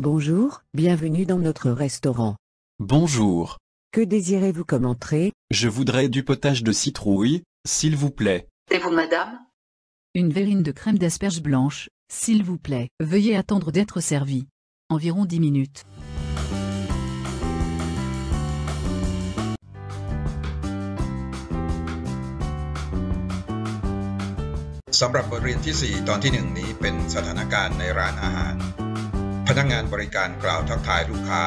Bonjour, bienvenue dans notre restaurant. Bonjour. Que désirez-vous comme entrée Je voudrais du potage de citrouille, s'il vous plaît. Et vous, madame Une verrine de crème d'asperges blanche, s'il vous plaît. Veuillez attendre d'être servi. Environ 10 minutes. สำหรับบทเรียนที่ 4 ตอนที่ 1 นี้เป็นสถานการณ์ในร้านอาหาร พนักงานบริการกล่าวทักทายลูกค้า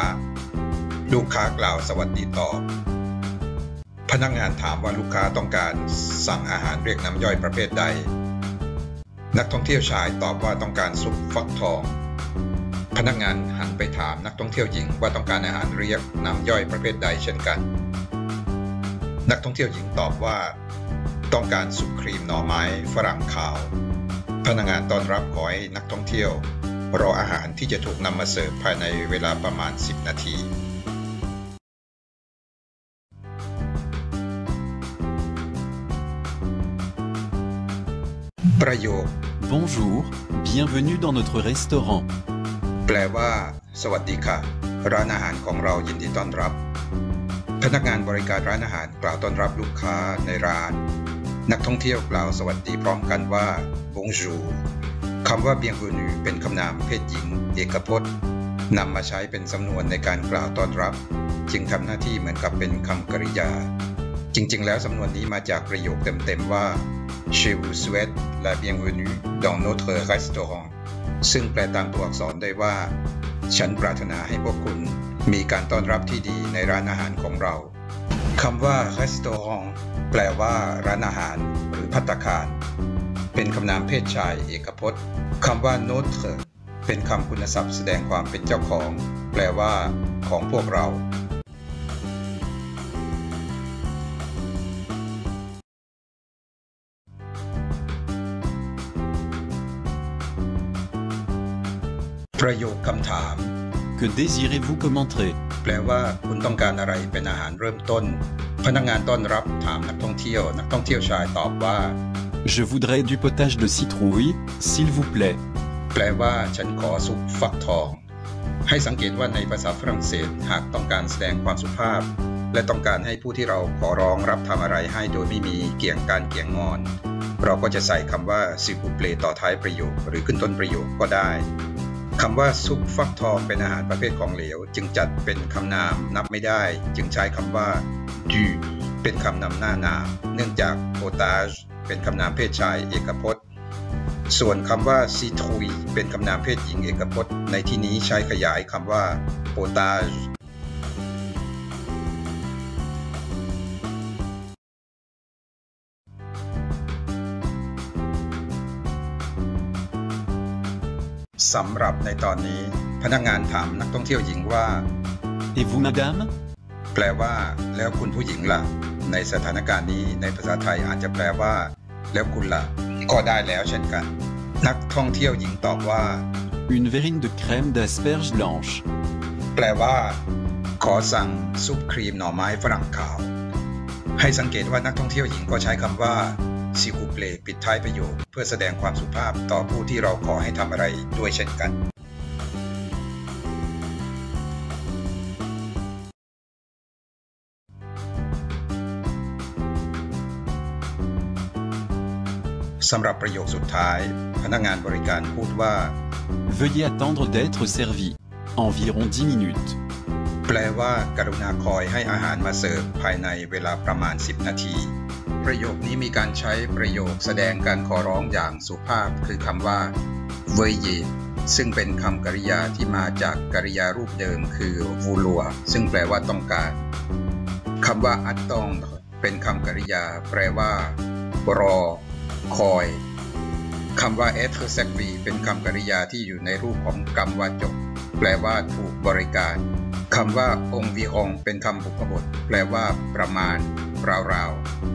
ลูกค้ากล่าวสวัสดีตอบ พนักงานถามว่าลูกค้าต้องการสั่งอาหารเรียกน้ำย่อยประเภทใด นักท่องเที่ยวชายตอบว่าต้องการซุปฟักทอง พนักงานหันไปถามนักท่องเที่ยวหญิงว่าต้องการอาหารเรียกน้ำย่อยประเภทใดเช่นกัน นักท่องเที่ยวหญิงตอบว่า ต้องการซุปครีมหน่อไม้ฝรั่งขาว พนักงานต้อนรับขอให้นักท่องเที่ยว รออาหารที่จะถูกนำมาเสิร์ฟภายในเวลาประมาณ 10 นาทีประโยค Bonjour, bienvenue dans notre restaurant. แปลว่า สวัสดีค่ะ ร้านอาหารของเรายินดีต้อนรับ พนักงานบริการร้านอาหารกล่าวต้อนรับลูกค้าในร้าน นักท่องเที่ยวกล่าวสวัสดีพร้อมกันว่า bonjour คำว่า bienvenue เป็นคำนามเพศหญิง เอกพจน์นำมาใช้เป็นสำนวนในการกล่าวต้อนรับ จึงทำหน้าที่เหมือนกับเป็นคำกริยา จริง ๆ แล้วสำนวนนี้มาจากประโยคเต็ม ๆ ว่า Je vous souhaite la bienvenue dans notre restaurant ซึ่งแปลตามตัวอักษรได้ว่า ฉันปรารถนาให้พวกคุณมีการต้อนรับที่ดีในร้านอาหารของเราคำว่า restaurant แปลว่า ร้านอาหาร หรือพัตคาร เป็นคำนามเพศชายเอกพจน์คำว่า notre เป็นคำคุณศัพท์แสดงความเป็นเจ้าของ แปลว่า ของพวกเราประโยคคำถาม Que désirez-vous comme entrée แปลว่า คุณต้องการอะไรเป็นอาหารเริ่มต้น พนักงานต้อนรับถามนักท่องเที่ยว นักท่องเที่ยวชายตอบว่า Je voudrais du potage de citrouille, s'il vous plaît. แปลว่าฉันขอซุปฟักทอง ให้สังเกตว่าในภาษาฝรั่งเศสหากต้องการแสดงความสุภาพ และต้องการให้ผู้ที่เราขอร้องรับทำอะไรให้โดยไม่มีเกี่ยงการเกี่ยงงอน เราก็จะใส่คำว่าซิบูเปลต่อท้ายประโยค หรือขึ้นต้นประโยคก็ได้คำว่าซุปฟักทองเป็นอาหารประเภทของเหลว จึงจัดเป็นคำนามนับไม่ได้ จึงใช้คำว่า du เป็นคำนำหน้านามเนื่องจาก potage เป็นคำนามเพศชายเอกพจน์ ส่วนคำว่า citrouille เป็นคำนามเพศหญิงเอกพจน์ ในที่นี้ใช้ขยายคำว่า potage สำหรับในตอนนี้ พนักงานถามนักท่องเที่ยวหญิงว่า Et vous, madame แปลว่า แล้วคุณผู้หญิงล่ะ ในสถานการณ์นี้ในภาษาไทยอาจจะแปลว่า แล้วคุณล่ะก็ได้แล้วเช่นกัน นักท่องเที่ยวหญิงตอบว่า Une verrine de crème d'asperges blanches. แปลว่า ขอสั่งซุปครีมหน่อไม้ฝรั่งขาว ให้สังเกตว่านักท่องเที่ยวหญิงก็ใช้คำว่าซิคูเปลปิดท้ายประโยค เพื่อแสดงความสุภาพต่อผู้ที่เราขอให้ทำอะไรด้วยเช่นกัน สำหรับประโยคสุดท้าย พนักงานบริการพูดว่า Veuillez attendre d'être servi. Environ 10 minutes. แปลว่ากรุณาคอยให้อาหารมาเสิร์ฟภายในเวลาประมาณ 10 นาที ประโยคนี้มีการใช้ประโยคแสดงการขอร้องอย่างสุภาพคือคำว่า veuillez ซึ่งเป็นคำกริยาที่มาจากกริยารูปเดิมคือ vouloir ซึ่งแปลว่าต้องการคำว่า attendre เป็นคำกริยา แปลว่า รอ คอยคำว่า e t e r servi เป็นคำกริยาที่อยู่ในรูปของกรรมวาจก แปลว่าถูกบริการคำว่าองค์วีองเป็นคำบุพบท แปลว่า ประมาณ ราวๆ